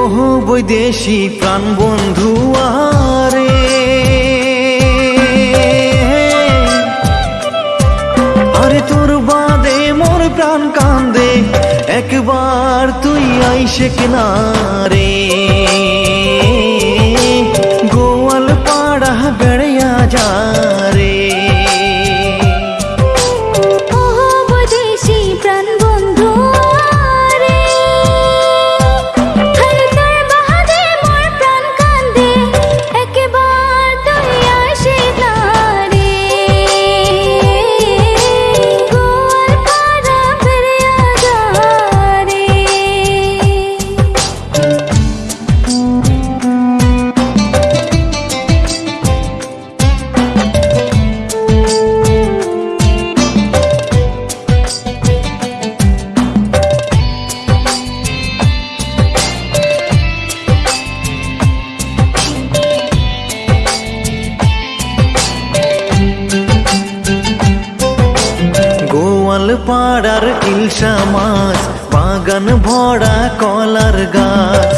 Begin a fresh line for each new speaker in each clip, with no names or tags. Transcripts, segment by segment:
ওহো বৈদেশি প্রাণ বন্ধু আরে। আরে তোর বাদে মোর প্রাণ কান্দে, একবার তুই আইসে কিনারে। পাড়ার ইলশা মাছ বাগান ভরা কলার গাছ।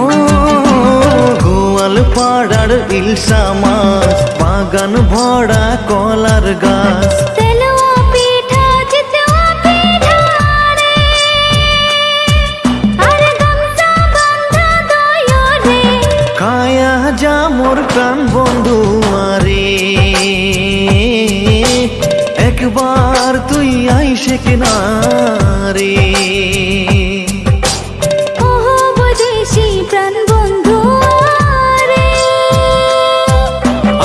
ও গোয়াল পাড়ার ইলশা মাছ বাগান ভরা কলার গাছ।
তেলুয়া পিঠা চিতুয়া
একবার তুই আইসে কিনারে।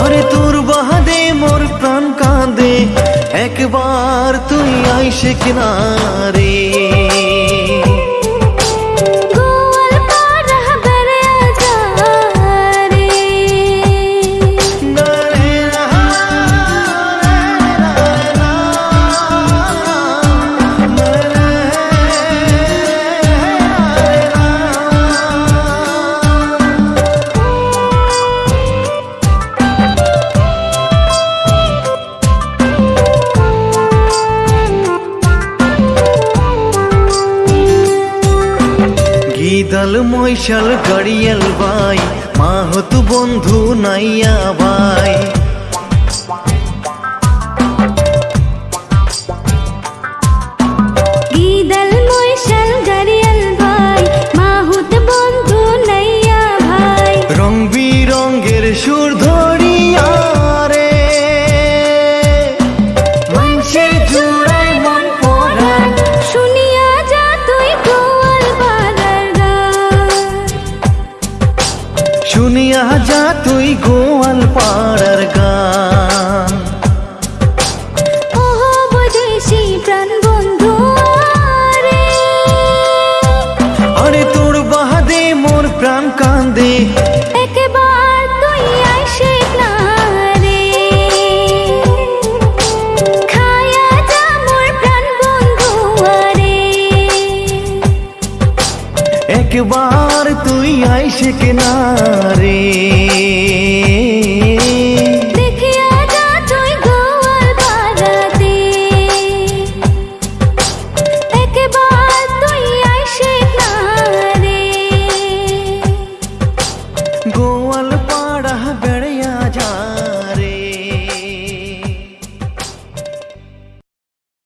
আরে তোর বাহাদে মোর প্রাণ কাঁদে। একবার তুই আইসে কিনারে। মৈশাল গড়িয়াল ভাই মাহত বন্ধু নাইয়া ভাই
শুনিয়া যা তুই গোয়াল পাড়ার গান ওহো বৈদেশি প্রাণ বন্ধু রে
আরে তোর বাহাদে মোর প্রাণ কান্দে
একবার তুই আইসে
কিনারে। গোয়াল পাড়া